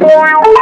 Wow.